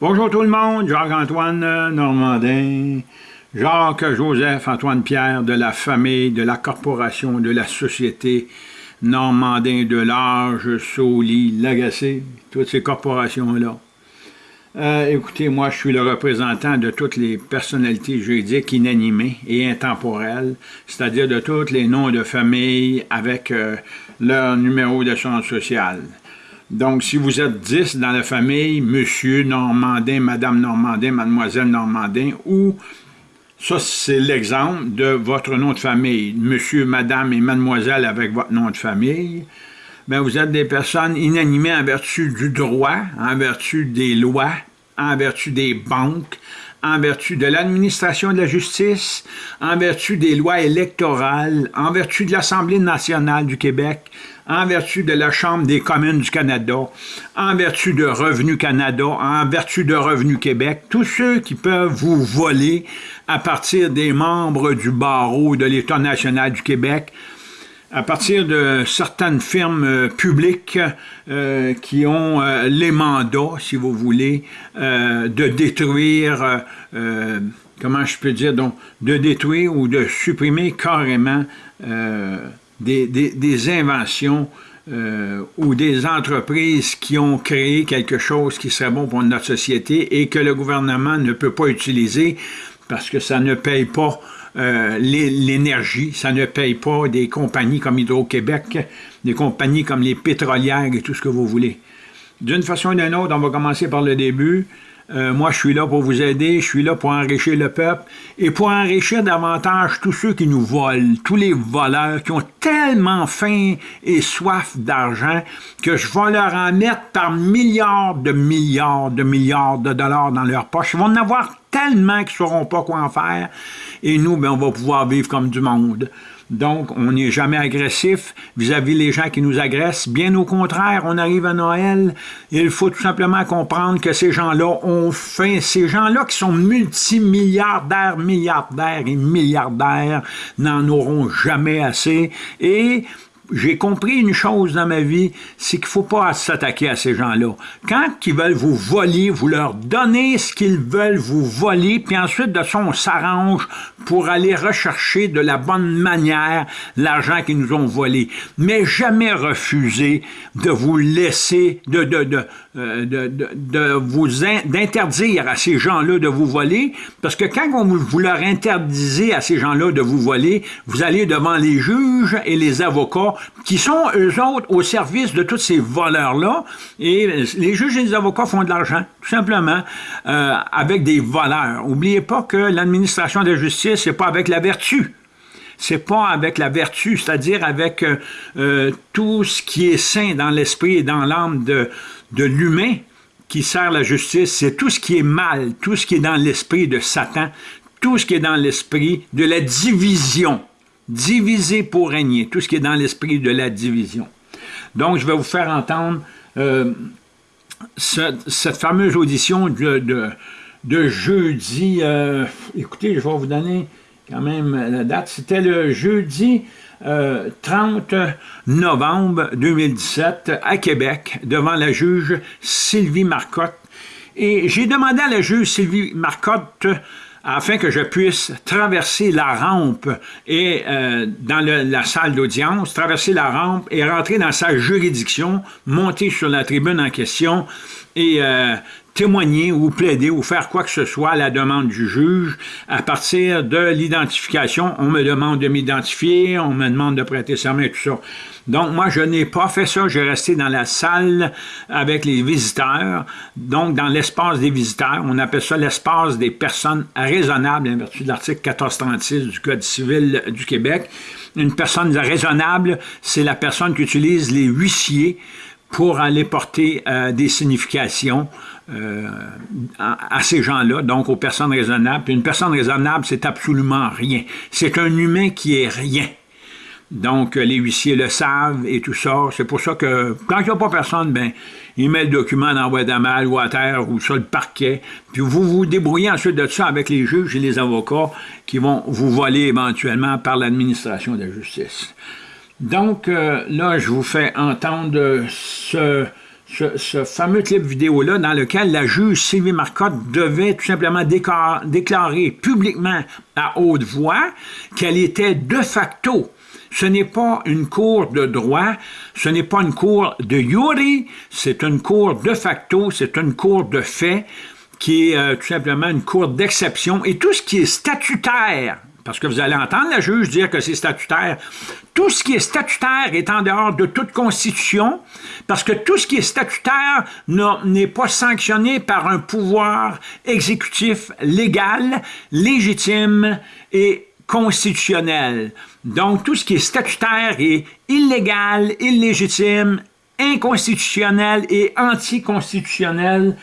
Bonjour tout le monde, Jacques-Antoine Normandin, Jacques-Joseph Antoine-Pierre de la famille, de la corporation, de la société Normandin de l'Âge, Soli, Lagacé, toutes ces corporations-là. Euh, écoutez, moi, je suis le représentant de toutes les personnalités juridiques inanimées et intemporelles, c'est-à-dire de tous les noms de famille avec euh, leur numéro d'assurance sociale. Donc, si vous êtes 10 dans la famille, Monsieur Normandin, Madame Normandin, Mademoiselle Normandin, ou, ça c'est l'exemple de votre nom de famille, Monsieur, Madame et Mademoiselle avec votre nom de famille, bien, vous êtes des personnes inanimées en vertu du droit, en vertu des lois, en vertu des banques, en vertu de l'administration de la justice, en vertu des lois électorales, en vertu de l'Assemblée nationale du Québec, en vertu de la Chambre des communes du Canada, en vertu de Revenu Canada, en vertu de Revenu Québec, tous ceux qui peuvent vous voler à partir des membres du barreau de l'État national du Québec, à partir de certaines firmes euh, publiques euh, qui ont euh, les mandats, si vous voulez, de détruire, comment je peux dire, donc, de détruire ou de supprimer carrément des, inventions euh, ou des entreprises qui ont créé quelque chose qui serait bon pour notre société et que le gouvernement ne peut pas utiliser parce que ça ne paye pas euh, l'énergie, ça ne paye pas des compagnies comme Hydro-Québec, des compagnies comme les pétrolières et tout ce que vous voulez. D'une façon ou d'une autre, on va commencer par le début. Euh, moi, je suis là pour vous aider, je suis là pour enrichir le peuple et pour enrichir davantage tous ceux qui nous volent, tous les voleurs qui ont tellement faim et soif d'argent que je vais leur en mettre par milliards de milliards de milliards de dollars dans leur poche. Ils vont en avoir tellement qu'ils ne sauront pas quoi en faire et nous, ben, on va pouvoir vivre comme du monde. Donc, on n'est jamais agressif vis-à-vis les gens qui nous agressent. Bien au contraire, on arrive à Noël, il faut tout simplement comprendre que ces gens-là ont faim. Ces gens-là qui sont multimilliardaires, milliardaires et milliardaires n'en auront jamais assez. Et j'ai compris une chose dans ma vie, c'est qu'il ne faut pas s'attaquer à ces gens-là. Quand ils veulent vous voler, vous leur donnez ce qu'ils veulent vous voler, puis ensuite, de ça, on s'arrange pour aller rechercher de la bonne manière l'argent qu'ils nous ont volé. Mais jamais refuser de vous laisser, de, de, de, euh, de, vous d'interdire à ces gens-là de vous voler, parce que quand on, vous leur interdisez à ces gens-là de vous voler, vous allez devant les juges et les avocats qui sont, eux autres, au service de tous ces voleurs-là. Et les juges et les avocats font de l'argent, tout simplement, euh, avec des voleurs. N'oubliez pas que l'administration de justice, c'est pas avec la vertu. C'est pas avec la vertu, c'est-à-dire avec euh, euh, tout ce qui est sain dans l'esprit et dans l'âme de, de l'humain qui sert la justice. C'est tout ce qui est mal, tout ce qui est dans l'esprit de Satan, tout ce qui est dans l'esprit de la division diviser pour régner, tout ce qui est dans l'esprit de la division. Donc, je vais vous faire entendre euh, cette fameuse audition de, jeudi. Euh, écoutez, je vais vous donner quand même la date. C'était le jeudi 30 euh, novembre 2017 à Québec, devant la juge Sylvie Marcotte. Et j'ai demandé à la juge Sylvie Marcotte afin que je puisse traverser la rampe et euh, dans la salle d'audience, traverser la rampe et rentrer dans sa juridiction, monter sur la tribune en question et euh, témoigner ou plaider ou faire quoi que ce soit à la demande du juge à partir de l'identification. On me demande de m'identifier, on me demande de prêter serment et tout ça. Donc, moi, je n'ai pas fait ça. J'ai resté dans la salle avec les visiteurs, donc dans l'espace des visiteurs. On appelle ça l'espace des personnes raisonnables, en vertu de l'article 1436 du Code civil du Québec. Une personne raisonnable, c'est la personne qui utilise les huissiers pour aller porter euh, des significations euh, à, ces gens-là, donc aux personnes raisonnables. Puis une personne raisonnable, c'est absolument rien. C'est un humain qui est rien. Donc, les huissiers le savent et tout ça. C'est pour ça que, quand il n'y a pas personne, ben, il met le document dans la boîte ou à terre ou sur le parquet. Puis vous vous débrouillez ensuite de ça avec les juges et les avocats qui vont vous voler éventuellement par l'administration de la justice. Donc, euh, là, je vous fais entendre ce, fameux clip vidéo-là dans lequel la juge Sylvie Marcotte devait tout simplement déclarer publiquement à haute voix qu'elle était de facto ce n'est pas une cour de droit, ce n'est pas une cour de Yuri, c'est une cour de facto, c'est une cour de fait qui est euh, tout simplement une cour d'exception. Et tout ce qui est statutaire parce que vous allez entendre la juge dire que c'est statutaire. Tout ce qui est statutaire est en dehors de toute constitution, parce que tout ce qui est statutaire n'est pas sanctionné par un pouvoir exécutif légal, légitime et constitutionnel. Donc, tout ce qui est statutaire est illégal, illégitime, inconstitutionnel et anticonstitutionnel.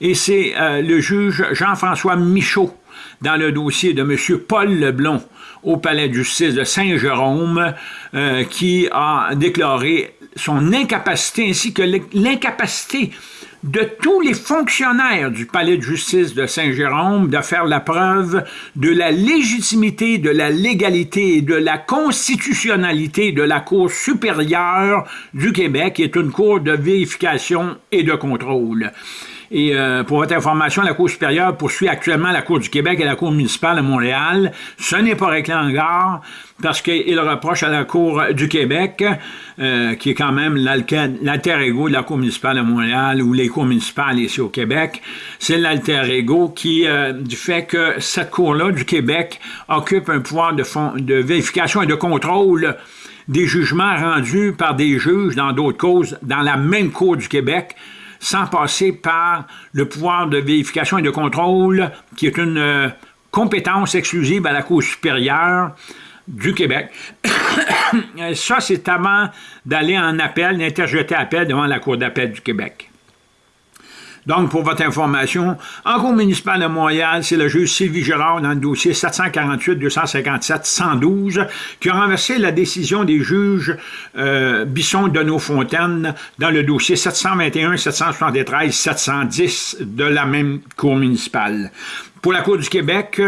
Et c'est euh, le juge Jean-François Michaud dans le dossier de M. Paul Leblon au palais de justice de Saint-Jérôme euh, qui a déclaré son incapacité ainsi que l'incapacité de tous les fonctionnaires du palais de justice de Saint-Jérôme de faire la preuve de la légitimité, de la légalité et de la constitutionnalité de la Cour supérieure du Québec, qui est une cour de vérification et de contrôle. Et euh, pour votre information, la Cour supérieure poursuit actuellement la Cour du Québec et la Cour municipale de Montréal. Ce n'est pas réglé encore parce qu'il reproche à la Cour du Québec, euh, qui est quand même l'alter ego de la Cour municipale de Montréal ou les cours municipales ici au Québec, c'est l'alter ego qui, euh, du fait que cette Cour-là du Québec occupe un pouvoir de, de vérification et de contrôle des jugements rendus par des juges dans d'autres causes dans la même Cour du Québec, sans passer par le pouvoir de vérification et de contrôle, qui est une euh, compétence exclusive à la Cour supérieure du Québec. Ça, c'est avant d'aller en appel, d'interjeter appel devant la Cour d'appel du Québec. Donc, pour votre information, en Cour municipale de Montréal, c'est le juge Sylvie Girard dans le dossier 748-257-112 qui a renversé la décision des juges euh, Bisson de Fontaine dans le dossier 721-773-710 de la même Cour municipale. Pour la Cour du Québec,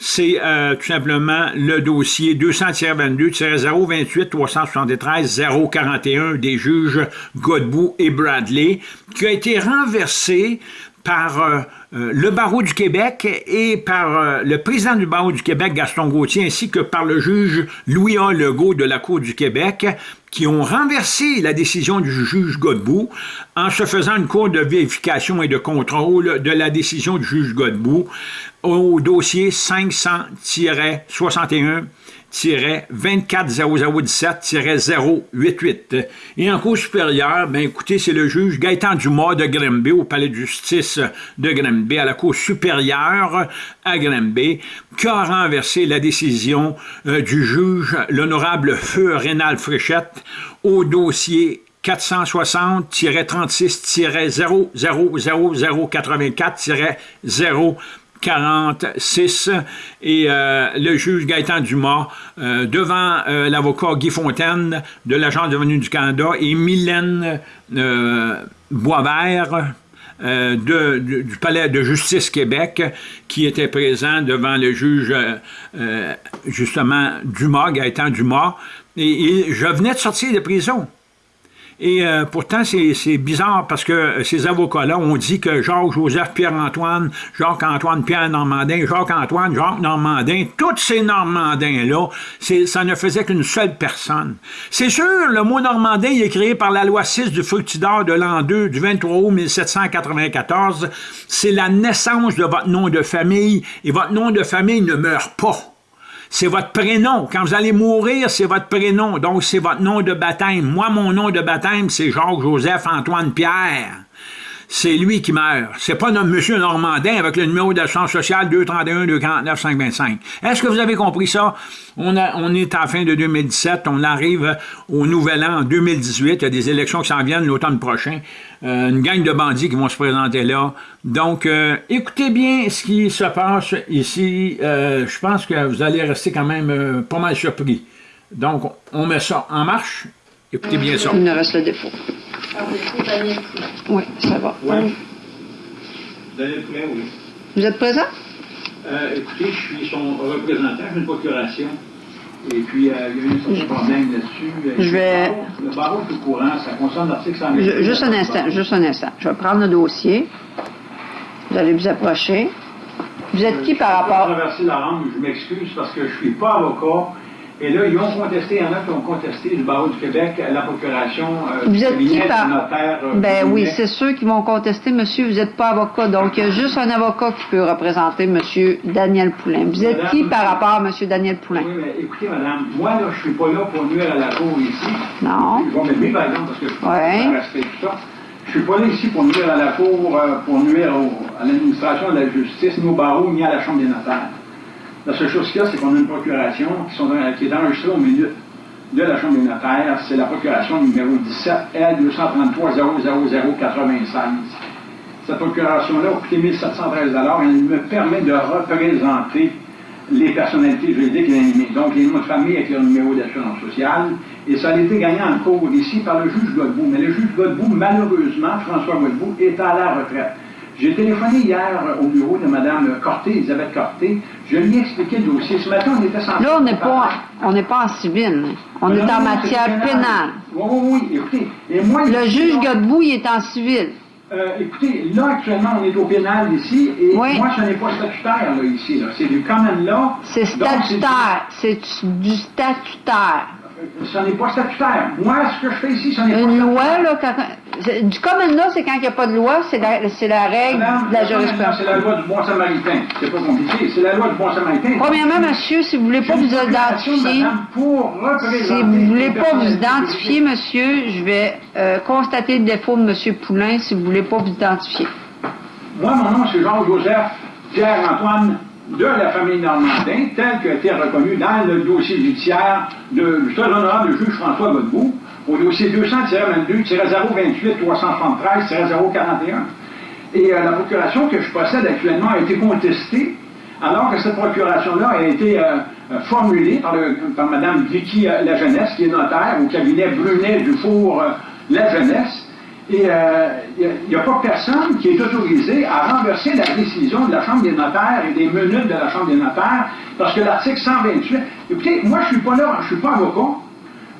c'est euh, tout simplement le dossier 200-22-028-373-041 des juges Godbout et Bradley, qui a été renversé par euh, euh, le barreau du Québec et par le président du barreau du Québec, Gaston Gauthier, ainsi que par le juge Louis-A. Legault de la Cour du Québec, qui ont renversé la décision du juge Godbout en se faisant une cour de vérification et de contrôle de la décision du juge Godbout au dossier 500-61 24017-088. Et en cours supérieure, ben écoutez, c'est le juge Gaëtan Dumas de Grimby au palais de justice de Grimby, à la cour supérieure à Grimby, qui a renversé la décision euh, du juge, l'honorable Feu Rénal Fréchette, au dossier 460-36-00084-0 46 et euh, le juge Gaëtan Dumas euh, devant euh, l'avocat Guy Fontaine de l'Agence de du Canada et Mylène Boisvert de, du Palais de justice Québec qui était présent devant le juge justement Dumas, Gaëtan Dumas. et je venais de sortir de prison. Et euh, pourtant, c'est bizarre parce que ces avocats-là ont dit que Jacques-Joseph Pierre-Antoine, Jacques-Antoine Pierre-Normandin, Jacques-Antoine Jacques Normandin, tous ces Normandins-là, ça ne faisait qu'une seule personne. C'est sûr, le mot Normandin est créé par la loi 6 du Fructidor de l'an 2 du 23 août 1794. C'est la naissance de votre nom de famille et votre nom de famille ne meurt pas c'est votre prénom. Quand vous allez mourir, c'est votre prénom. Donc, c'est votre nom de baptême. Moi, mon nom de baptême, c'est Jacques-Joseph-Antoine-Pierre. C'est lui qui meurt. C'est pas notre monsieur Normandin avec le numéro d'assurance sociale 231-249-525. Est-ce que vous avez compris ça? On, est à fin de 2017, on arrive au nouvel an en 2018, il y a des élections qui s'en viennent l'automne prochain. Euh, une gang de bandits qui vont se présenter là. Donc, euh, écoutez bien ce qui se passe ici. Euh, je pense que vous allez rester quand même pas mal surpris. Donc, on met ça en marche. Écoutez bien ça. Il ne reste le défaut. Ah, vous Oui, ça va. Ouais. Allez prêt, oui. Vous êtes présent? écoutez, je suis son représentant, j'ai une procuration. Et puis, euh, il y a eu un certain problème là-dessus. Je vais- Le barreau est au courant, ça concerne l'article 128. Ju- Juste un instant, juste un instant. Je vais prendre le dossier. Vous allez vous approcher. Vous êtes qui par Je vais rapport... traverser la rampe, je m'excuse parce que je ne suis pas avocat. Et là, ils ont contesté, il y en a qui ont contesté du barreau du Québec la procuration euh, Vous êtes qui par... notaire. euh, Ben oui, c'est ceux qui vont contester, monsieur, vous n'êtes pas avocat. Donc, il y a juste un avocat qui peut représenter monsieur Daniel Poulain. Vous êtes qui par rapport à monsieur Daniel Poulain? Oui, mais écoutez, madame, moi, là, je suis pas là pour nuire à la cour ici. Non. Je vais lever, par exemple, parce que je Ouais. peux tout ça. Je suis pas là ici pour nuire à la cour, euh, pour nuire au- à l'administration de la justice, ni au barreau, ni à la Chambre des notaires. La seule chose qu'il y a, c'est qu'on a une procuration qui, qui est enregistrée au milieu de la Chambre des notaires. C'est la procuration numéro 17 L 233 00096. Cette procuration-là a coûté 1713 Elle me permet de représenter les personnalités juridiques. Donc, les noms de famille avec leur numéro d'assurance sociale. Et ça a été gagné en cours ici par le juge Godbout. Mais le juge Godbout, malheureusement, François Godbout, est à la retraite. J'ai téléphoné hier au bureau de Mme Corté, Elisabeth Corté. Je lui ai expliqué le dossier. Ce matin, on était censé... Là, on n'est pas, on n'est pas en civil. On Non, est non, en matière pénale. Oui, oui, oui. Écoutez, et moi... Le juge Godbout, il est en civil. euh, écoutez, là, actuellement, on est au pénal ici, et Oui. moi, ce n'est pas statutaire, là, ici. Là. C'est du common law. C'est statutaire. C'est du statutaire. Ce n'est pas statutaire. Moi, ce que je fais ici, ce n'est pas Une statutaire. loi, là, quand, du common law, c'est quand il n'y a pas de loi, c'est la, c'est la règle Madame, de la C'est jurisprudence. la loi du bon samaritain. C'est pas compliqué. C'est la loi du bon samaritain. Premièrement, monsieur, si vous voulez pas vous identifier, si vous voulez pas vous identifier, monsieur, je vais euh, constater le défaut de monsieur Poulain si vous voulez pas vous identifier. Moi, mon nom, c'est Jean-Joseph Pierre-Antoine de la famille Normandin, tel qu'a été reconnu dans le dossier judiciaire de- du très honorable juge François Godbout, au dossier 200-22-023-373-041. Et euh, la procuration que je possède actuellement a été contestée, alors que cette procuration-là a été euh, euh, formulée par, Mme Vicky euh, La Jeunesse, qui est notaire au cabinet Brunet Dufour La Jeunesse. Et il n'y a, pas personne qui est autorisé à renverser la décision de la Chambre des notaires et des minutes de la Chambre des notaires, parce que l'article 128... Écoutez, moi, je ne suis pas là, je ne suis pas avocat,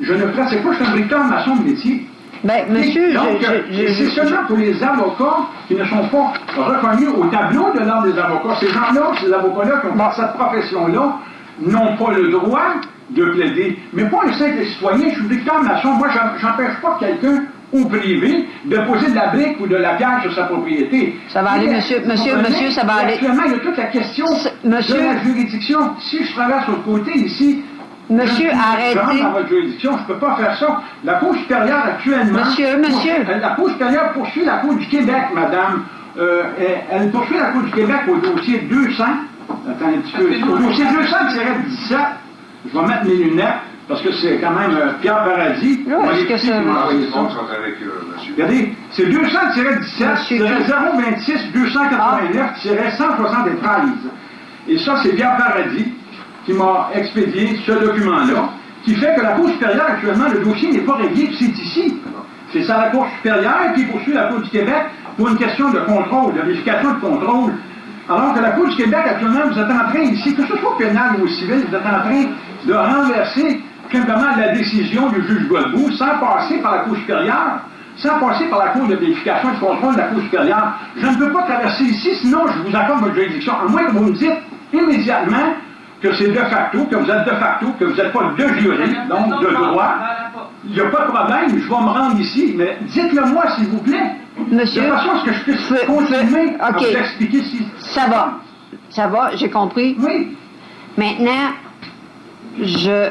je ne pratique pas, je suis un maçon de métier. Ben, monsieur, euh, c'est seulement pour les avocats qui ne sont pas reconnus au tableau de l'ordre des avocats. Ces gens-là, ces avocats-là qui ont fait cette profession-là, n'ont pas le droit de plaider. Mais pas un simple citoyen, je suis bricoleur maçon, moi, j'empêche pas quelqu'un au privé de poser de la brique ou de la pierre sur sa propriété. Ça va aller, monsieur, monsieur, monsieur, ça va aller. Actuellement, il y a toute la question de la juridiction. Si je traverse au côté ici, Monsieur, je, arrêtez. Je rentre dans votre juridiction, je ne peux pas faire ça. La Cour supérieure actuellement. Monsieur, monsieur. poursuit- La Cour supérieure poursuit la Cour du Québec, madame. Euh, elle, elle poursuit la Cour du Québec au dossier 200. Attends un petit peu. Au dossier 200-17. Je vais mettre mes lunettes parce que c'est quand même euh, Pierre Paradis. Ouais, Moi, est-ce que ça- euh. Regardez, c'est 200-17, Monsieur. 026 289 173. Et ça, c'est Pierre Paradis qui m'a expédié ce document-là, qui fait que la Cour supérieure, actuellement, le dossier n'est pas réglé, puis c'est ici. C'est ça la Cour supérieure qui poursuit la Cour du Québec pour une question de contrôle, de vérification de contrôle. Alors que la Cour du Québec, actuellement, vous êtes en train ici, que ce soit pénal ou civil, vous êtes en train de renverser simplement la décision du juge Godbout sans passer par la Cour supérieure, sans passer par la Cour de vérification et de contrôle de la Cour supérieure. Je ne peux pas traverser ici, sinon je vous accorde votre juridiction, à moins que vous me dites immédiatement que c'est de facto, que vous êtes de facto, que vous n'êtes pas de jury, donc de droit. Il n'y a pas de problème, je vais me rendre ici, mais dites-le moi, s'il vous plaît. Monsieur, De façon à ce que je puisse continuer à ok. vous expliquer si... Ça va. Ça va, j'ai compris. Oui, Maintenant, je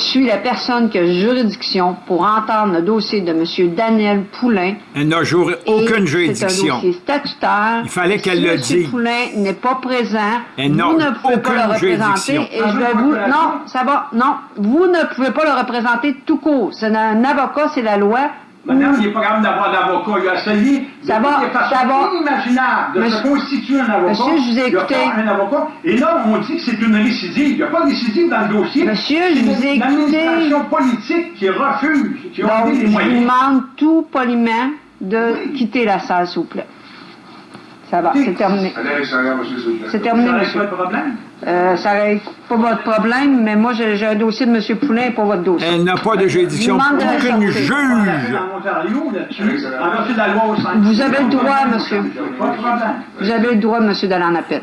suis la personne qui a juridiction pour entendre le dossier de M. Daniel Poulain. elle n'a Et aucune C'est un juridiction. dossier statutaire. Il fallait qu'elle Si le M. dise. Poulain n'est pas présent. Elle vous ne pouvez pas le représenter. Et je vais vous. Non, ça va. Non, vous ne pouvez pas le représenter tout court. C'est un avocat, c'est la loi. Madame, il n'est pas capable d'avoir d'avocat. Il a essayé de Ça va, façons ça va. inimaginables de se constituer un avocat. Monsieur, je vous ai Il y a écouté. un avocat. Et là, on dit que c'est une récidive. Il n'y a pas de récidive dans le dossier. Monsieur, je C'est vous ai une écouté. administration politique qui refuse, qui a Donc, donné je les vous moyens. demande tout poliment de Oui. quitter la salle, s'il vous plaît. Ça va, c'est terminé. C'est terminé, Ça règle monsieur. pas problème? Euh, ça règle pas votre problème, mais moi, j'ai un dossier de M. Poulain pour votre dossier. Elle n'a pas de juridiction. Je vous demande de Aucune juge. En Ontario, là-dessus, en vertu de la loi au 5. Vous avez le droit, monsieur. Pas de problème. Vous avez le droit, monsieur, d'aller en appel.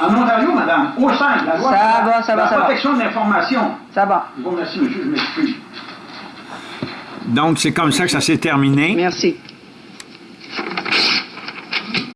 En Ontario, madame, au 5, la loi. Ça va, ça va, la ça va. protection de l'information. Ça va. Je vous remercie, monsieur, je m'excuse. Donc, c'est comme ça que ça s'est terminé. Merci.